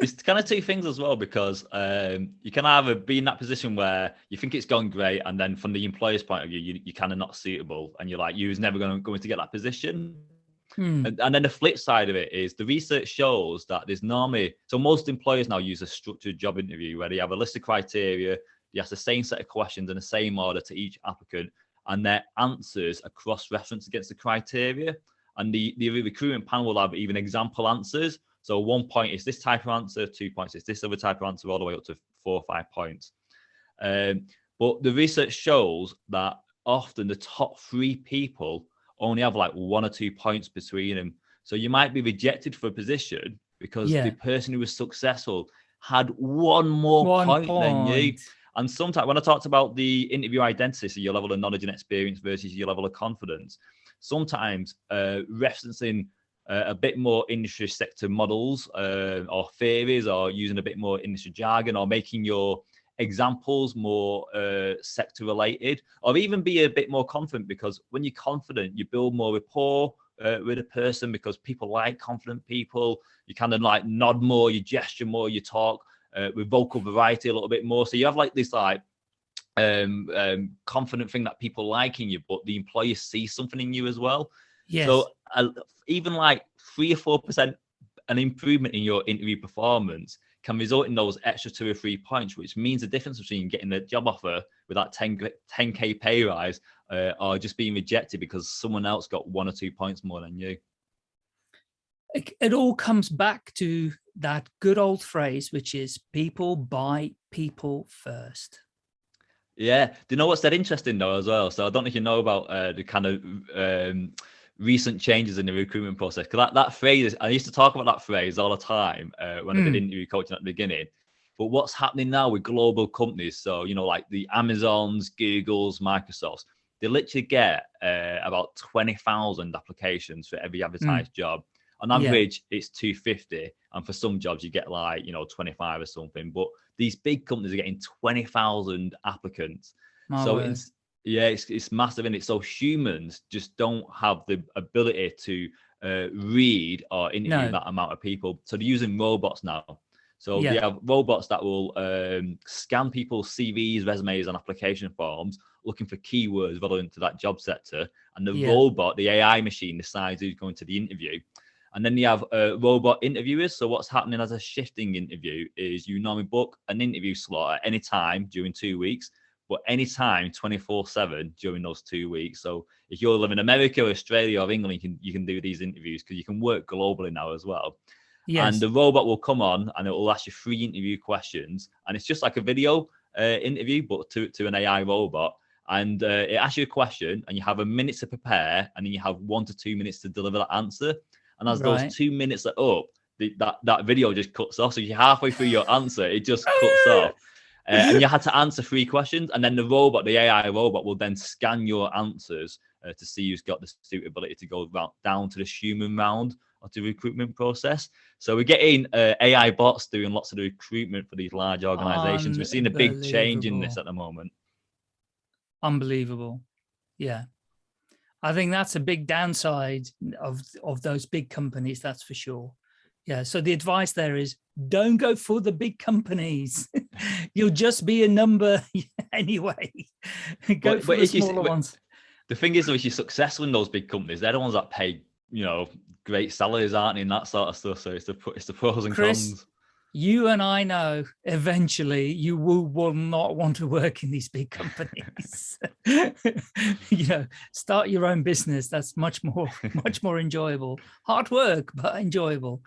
It's kind of two things as well because um, you can either be in that position where you think it's gone great, and then from the employer's point of view, you, you're kind of not suitable, and you're like, you was never going to going to get that position. Hmm. And, and, then the flip side of it is the research shows that there's normally so most employers now use a structured job interview where they have a list of criteria, you ask the same set of questions in the same order to each applicant, and their answers are cross-referenced against the criteria. And the, the recruitment panel will have even example answers. So one point is this type of answer, two points is this other type of answer, all the way up to four or five points. Um, but the research shows that often the top three people only have like one or two points between them. So you might be rejected for a position because yeah. the person who was successful had one more one point, point, than you. And sometimes when I talked about the interview identity, so your level of knowledge and experience versus your level of confidence, sometimes uh, referencing uh, a bit more industry sector models uh, or theories or using a bit more industry jargon or making your examples more uh, sector related or even be a bit more confident because when you're confident you build more rapport uh, with a person because people like confident people. You kind of like nod more you gesture more you talk uh, with vocal variety a little bit more. So you have like this like um, um confident thing that people like in you but the employer sees something in you as well yes. so uh, even like three or four percent an improvement in your interview performance can result in those extra two or three points, which means the difference between getting the job offer with that 10, 10k pay rise uh, or just being rejected because someone else got one or two points more than you. It, it all comes back to that good old phrase, which is people buy people first. Yeah. Do you know what's that interesting though as well? So I don't know if you know about uh, the kind of um, recent changes in the recruitment process because that, that phrase i used to talk about that phrase all the time uh, when mm. i did hmm. interview coaching at the beginning but what's happening now with global companies so you know like the amazons googles microsofts they literally get uh, about 20,000 applications for every hmm. advertised mm. job on average yeah. it's 250 and for some jobs you get like you know 25 or something but these big companies are getting 20,000 applicants My so it's yeah, it's, it's massive in it. So humans just don't have the ability to uh, read or interview no. that amount of people. So they're using robots now. So yeah. they have robots that will um, scan people's CVs, resumes, and application forms, looking for keywords relevant to that job sector. And the yeah. robot, the AI machine, decides who's going to the interview. And then you have uh, robot interviewers. So what's happening as a shifting interview is you normally book an interview slot at any time during two weeks but anytime 24 7 during those two weeks. So if you're living in America or Australia or England, you can you can do these interviews because you can work globally now as well. Yes. And the robot will come on and it will ask you three interview questions. And it's just like a video uh, interview, but to, to an AI robot. And uh, it asks you a question and you have a minute to prepare and then you have one to two minutes to deliver that answer. And as right. those two minutes are up, the, that, that video just cuts off. So you're halfway through your answer, it just cuts <laughs> off. Uh, and you had to answer three questions, and then the robot, the AI robot, will then scan your answers uh, to see who's got the suitability to go down to the human round of the recruitment process. So we're getting uh, AI bots doing lots of the recruitment for these large organizations. We're seeing a big change in this at the moment. Unbelievable. Yeah. I think that's a big downside of, of those big companies, that's for sure. Yeah, so the advice there is don't go for the big companies. <laughs> You'll just be a number <laughs> anyway. go but, for but the smaller you, ones. The thing is, though, if you're successful in those big companies, they're the ones that pay, you know, great salaries, aren't in that sort of stuff. So it's the it's the pros and Chris, cons you and I know eventually you will, will not want to work in these big companies. <laughs> <laughs> you know, start your own business. That's much more, <laughs> much more enjoyable. Hard work, but enjoyable.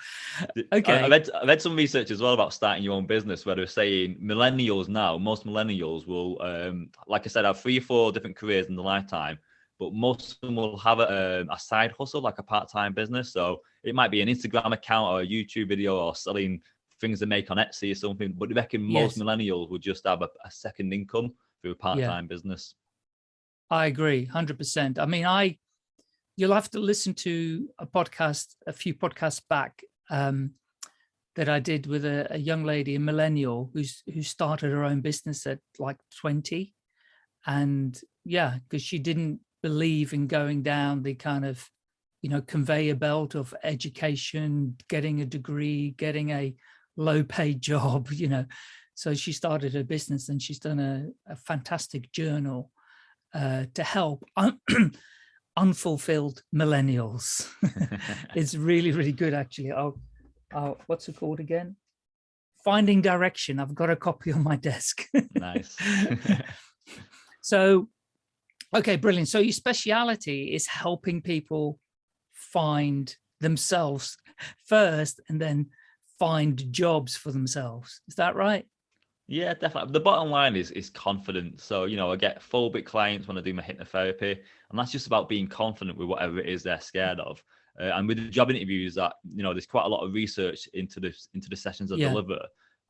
Okay. I, read, I read some research as well about starting your own business where they're saying millennials now, most millennials will, um, like I said, have three or four different careers in the lifetime, but most of them will have a, um, a side hustle, like a part-time business. So it might be an Instagram account or a YouTube video or selling things they make on Etsy or something. But I reckon most yes. millennials would just have a, a second income through a part-time yeah. business. I agree, hundred percent. I mean, I you'll have to listen to a podcast, a few podcasts back um, that I did with a, a, young lady, a millennial, who's who started her own business at like twenty, and yeah, because she didn't believe in going down the kind of you know conveyor belt of education, getting a degree, getting a low paid <laughs> job, you know. So she started her business and she's done a, a fantastic journal uh, to help un <clears throat> unfulfilled millennials. <laughs> it's really, really good, actually. I'll, I'll, what's it called again? Finding Direction. I've got a copy on my desk. <laughs> nice. so Okay, brilliant. So your speciality is helping people find themselves first and then find jobs for themselves. Is that right? Yeah, definitely. The bottom line is is confidence. So, you know, I get phobic clients when I do my hypnotherapy, and that's just about being confident with whatever it is they're scared of. Uh, and with the job interviews, that you know, there's quite a lot of research into this into the sessions I yeah. deliver.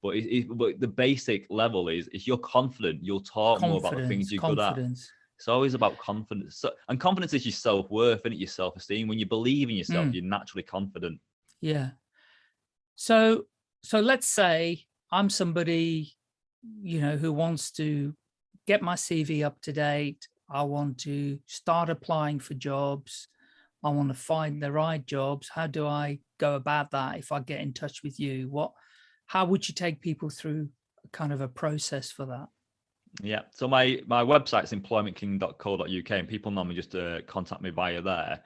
But, it, it, but the basic level is if you're confident, you'll talk confidence, more about the things you're good at. It's always about confidence. So, and confidence is your self worth and your self esteem. When you believe in yourself, mm. you're naturally confident. Yeah. So, so let's say I'm somebody, you know, who wants to get my CV up to date. I want to start applying for jobs. I want to find the right jobs. How do I go about that? If I get in touch with you, what, how would you take people through kind of a process for that? Yeah. So my my website's employmentking.co.uk and people normally just uh, contact me via there.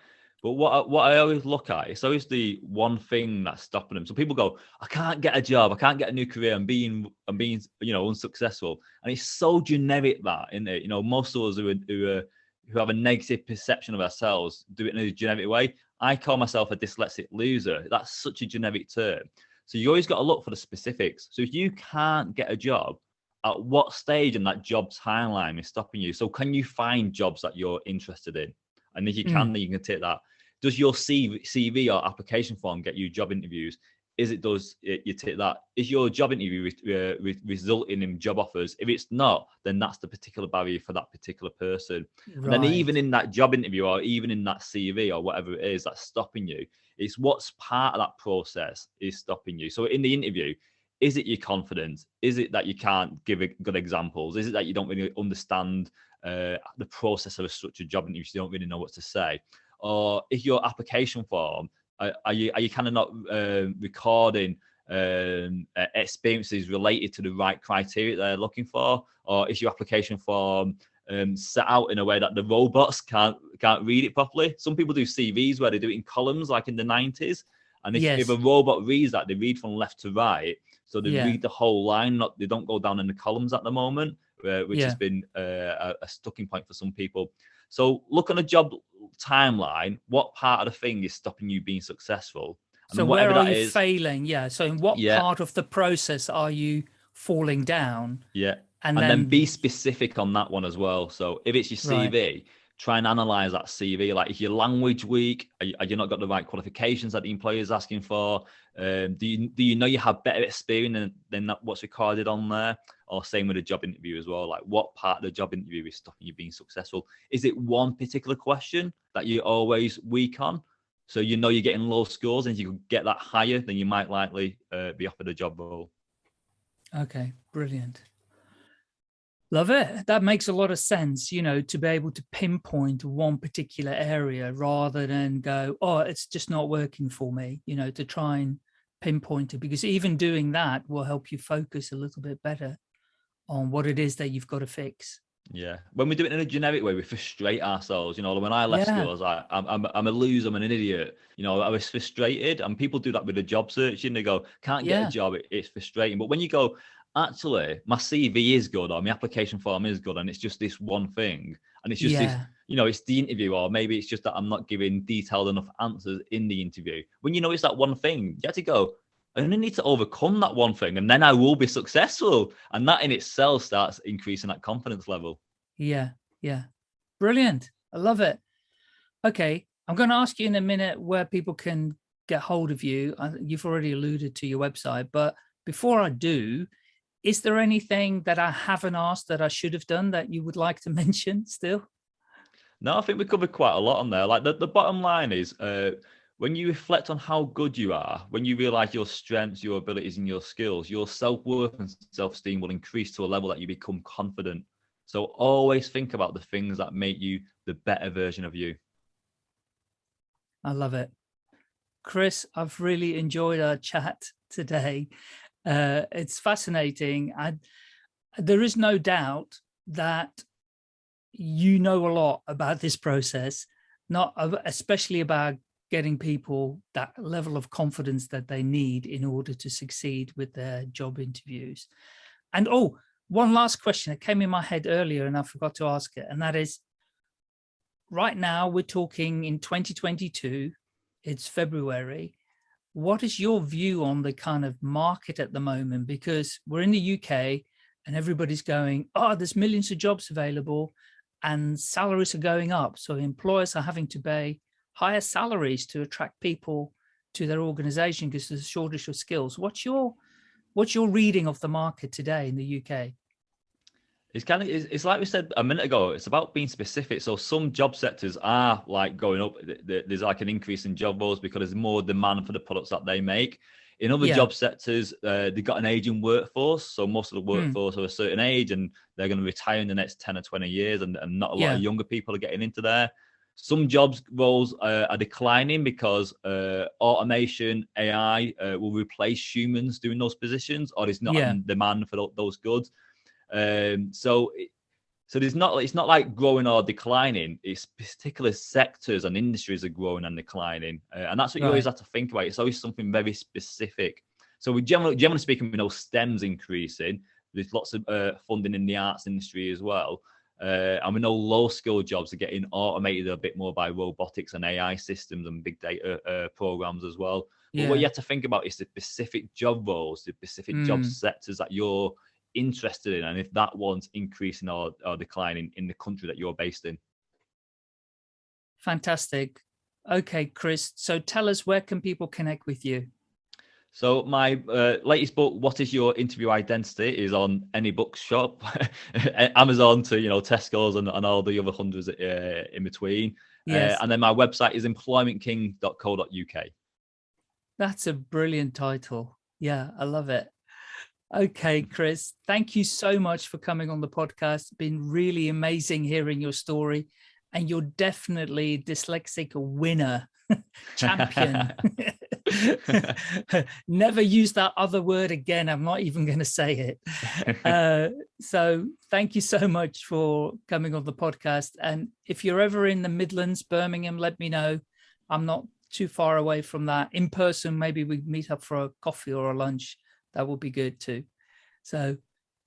But what what I always look at is always the one thing that's stopping them. So people go, I can't get a job, I can't get a new career, I'm being I'm being you know unsuccessful, and it's so generic that in it. You know, most of us who are, who are, who have a negative perception of ourselves do it in a generic way. I call myself a dyslexic loser. That's such a generic term. So you always got to look for the specifics. So if you can't get a job, at what stage in that job timeline is stopping you? So can you find jobs that you're interested in? And if you can, mm. then you can take that. Does your CV, or application form get you job interviews? Is it does it, you take that? Is your job interview re, re, resulting in job offers? If it's not, then that's the particular barrier for that particular person. Right. And then even in that job interview or even in that CV or whatever it is that's stopping you, it's what's part of that process is stopping you. So in the interview, is it your confidence? Is it that you can't give good examples? Is it that you don't really understand uh, the process of a structured job interview? You don't really know what to say, or if your application form are, are you are you kind of not uh, recording um, uh, experiences related to the right criteria they're looking for, or is your application form um, set out in a way that the robots can't can't read it properly? Some people do CVs where they do it in columns, like in the nineties. And if, yes. if, a robot reads that, they read from left to right. So they yeah. read the whole line, not they don't go down in the columns at the moment, uh, which yeah. has been uh, a, a sticking point for some people. So look on a job timeline. What part of the thing is stopping you being successful? And so where are you is, failing? Yeah. So in what yeah. part of the process are you falling down? Yeah. And, and then, then, be specific on that one as well. So if it's your CV, right try and analyze that CV. Like, is your language weak, are you, are you, not got the right qualifications that the employer is asking for? Um, do you do you know you have better experience than, than that, what's recorded on there? Or same with a job interview as well. Like, what part of the job interview is stopping you being successful? Is it one particular question that you're always weak on? So you know you're getting low scores, and if you can get that higher, then you might likely uh, be offered a job role. Okay, brilliant. Love it. That makes a lot of sense, you know, to be able to pinpoint one particular area rather than go, oh, it's just not working for me, you know, to try and pinpoint it because even doing that will help you focus a little bit better on what it is that you've got to fix. Yeah, when we do it in a generic way, we frustrate ourselves. You know, when I left yeah. school, I was like, I'm, I'm, I'm a loser, I'm an idiot. You know, I was frustrated, and people do that with the job searching. They go, can't get yeah. a job, it, it's frustrating. But when you go, actually my CV is good or my application form is good and it's just this one thing and it's just yeah. this you know it's the interview or maybe it's just that I'm not giving detailed enough answers in the interview when you know it's that one thing you have to go I only need to overcome that one thing and then I will be successful. And that in itself starts increasing that confidence level. Yeah yeah. Brilliant. I love it. Okay I'm going to ask you in a minute where people can get hold of you. You've already alluded to your website but before I do is there anything that I haven't asked that I should have done that you would like to <laughs> mention still? No, I think we covered quite a lot on there. Like the, the bottom line is uh, when you reflect on how good you are, when you realize your strengths, your abilities, and your skills, your self-worth and self-esteem will increase to a level that you become confident. So always think about the things that make you the better version of you. I love it. Chris, I've really enjoyed our chat today. Uh, it's fascinating. I, there is no doubt that you know a lot about this process, not especially about getting people that level of confidence that they need in order to succeed with their job interviews. And oh, one last question that came in my head earlier and I forgot to ask it, and that is, right now we're talking in 2022, it's February. What is your view on the kind of market at the moment? Because we're in the UK and everybody's going, oh, there's millions of jobs available and salaries are going up. So employers are having to pay higher salaries to attract people to their organization because there's a shortage of skills. What's your what's your reading of the market today in the UK? It's kind of it's, like we said a minute ago. It's about being specific. So some job sectors are like going up. There's like an increase in job roles because there's more demand for the products that they make. In other yeah. job sectors, uh, they've got an aging workforce. So most of the hmm. workforce mm. are a certain age and they're going to retire in the next 10 or 20 years. And, and not a lot yeah. of younger people are getting into there. Some jobs roles uh, are declining because uh, automation, AI uh, will replace humans doing those positions or there's not yeah. demand for those goods. Um, so so there's not it's not like growing or declining. It's particular sectors and industries are growing and declining, uh, and that's what you always have to think about. It's always something very specific. So we generally, generally speaking, we know STEM's increasing. There's lots of uh, funding in the arts industry as well. Uh, and we know low skill jobs are getting automated a bit more by robotics and AI systems and big data uh, programs as well. Yeah. But what you have to think about is the specific job roles, the specific mm. job sectors that you're interested in and if that one's increasing or, or declining in the country that you're based in. Fantastic. Okay, Chris. So tell us where can people connect with you? So my uh, latest book, "What Is Your Interview Identity," is on any bookshop, <laughs> Amazon to you know Tesco's and, and all the other hundreds uh, in between. Uh, yes. Uh, and then my website is employmentking.co.uk. That's a brilliant title. Yeah, I love it. Okay, Chris, thank you so much for coming on the podcast. It's been really amazing hearing your story and you're definitely dyslexic winner, <laughs> champion. <laughs> <laughs> Never use that other word again. I'm not even going to say it. <laughs> Uh, so thank you so much for coming on the podcast. And if you're ever in the Midlands, Birmingham, let me know. I'm not too far away from that. In person, maybe we meet up for a coffee or a lunch that would be good too. So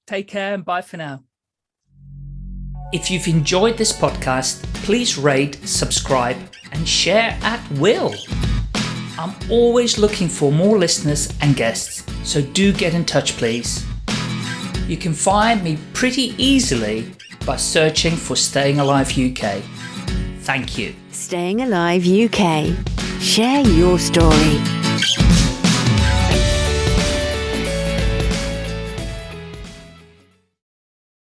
take care and bye for now. If you've enjoyed this podcast, please rate, subscribe and share at will. I'm always looking for more listeners and guests, so do get in touch please. You can find me pretty easily by searching for Staying Alive UK. Thank you. Staying Alive UK. Share your story.